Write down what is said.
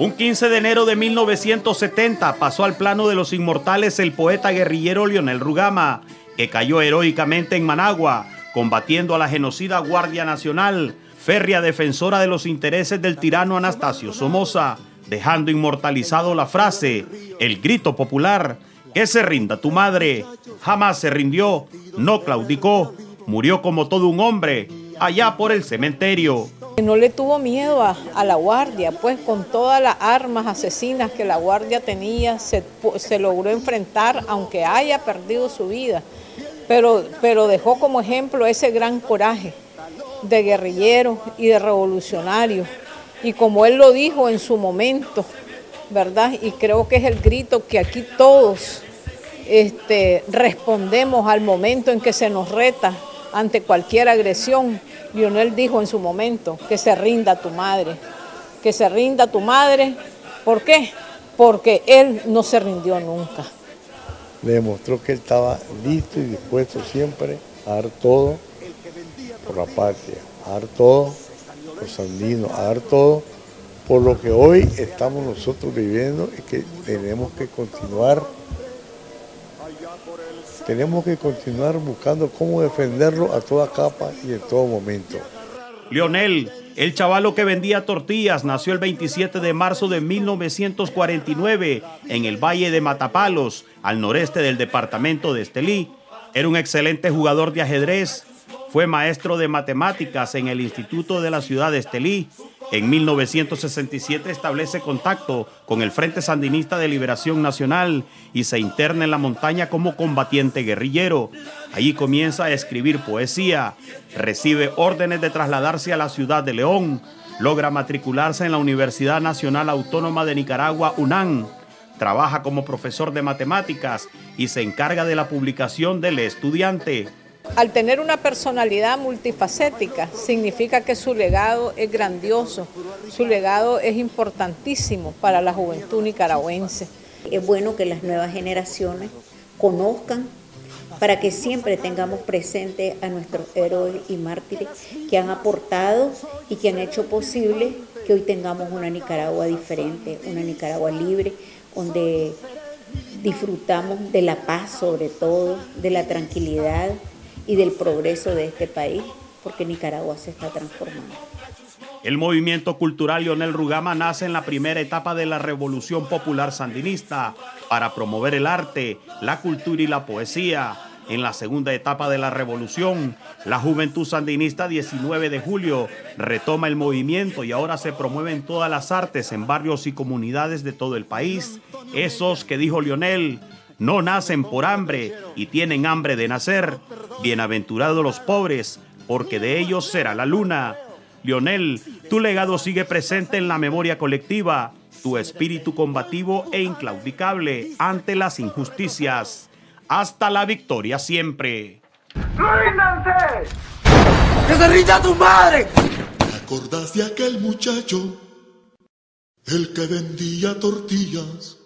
Un 15 de enero de 1970 pasó al plano de los inmortales el poeta guerrillero Lionel Rugama, que cayó heroicamente en Managua, combatiendo a la genocida Guardia Nacional, férrea defensora de los intereses del tirano Anastasio Somoza, dejando inmortalizado la frase, el grito popular, que se rinda tu madre. Jamás se rindió, no claudicó, murió como todo un hombre, allá por el cementerio. No le tuvo miedo a, la guardia, pues con todas las armas asesinas que la guardia tenía, se, logró enfrentar, aunque haya perdido su vida, pero, pero dejó como ejemplo ese gran coraje de guerrillero y de revolucionario. Y como él lo dijo en su momento, ¿verdad? Y creo que es el grito que aquí todos este, respondemos al momento en que se nos reta ante cualquier agresión. Lionel dijo en su momento que se rinda tu madre, que se rinda tu madre. ¿Por qué? Porque él no se rindió nunca. Le demostró que él estaba listo y dispuesto siempre a dar todo por la patria, a dar todo por Sandino, a dar todo por lo que hoy estamos nosotros viviendo y que tenemos que continuar tenemos que continuar buscando cómo defenderlo a toda capa y en todo momento. Lionel, el chavalo que vendía tortillas, nació el 27 de marzo de 1949 en el Valle de Matapalos, al noreste del departamento de Estelí. Era un excelente jugador de ajedrez, fue maestro de matemáticas en el Instituto de la Ciudad de Estelí. En 1967 establece contacto con el Frente Sandinista de Liberación Nacional y se interna en la montaña como combatiente guerrillero. Allí comienza a escribir poesía, recibe órdenes de trasladarse a la ciudad de León, logra matricularse en la Universidad Nacional Autónoma de Nicaragua, UNAM, trabaja como profesor de matemáticas y se encarga de la publicación del estudiante. Al tener una personalidad multifacética, significa que su legado es grandioso, su legado es importantísimo para la juventud nicaragüense. Es bueno que las nuevas generaciones conozcan para que siempre tengamos presente a nuestros héroes y mártires que han aportado y que han hecho posible que hoy tengamos una Nicaragua diferente, una Nicaragua libre, donde disfrutamos de la paz sobre todo, de la tranquilidad, y del progreso de este país, porque Nicaragua se está transformando. El movimiento cultural Lionel Rugama nace en la primera etapa de la Revolución Popular Sandinista para promover el arte, la cultura y la poesía. En la segunda etapa de la revolución, la Juventud Sandinista 19 de julio retoma el movimiento y ahora se promueven todas las artes en barrios y comunidades de todo el país. Esos que dijo Lionel, no nacen por hambre y tienen hambre de nacer. Bienaventurados los pobres, porque de ellos será la luna. Lionel, tu legado sigue presente en la memoria colectiva, tu espíritu combativo e inclaudicable ante las injusticias. Hasta la victoria siempre. ¡Ríndanse! ¡Que se rinda tu madre! ¿Te acordás de aquel muchacho? El que vendía tortillas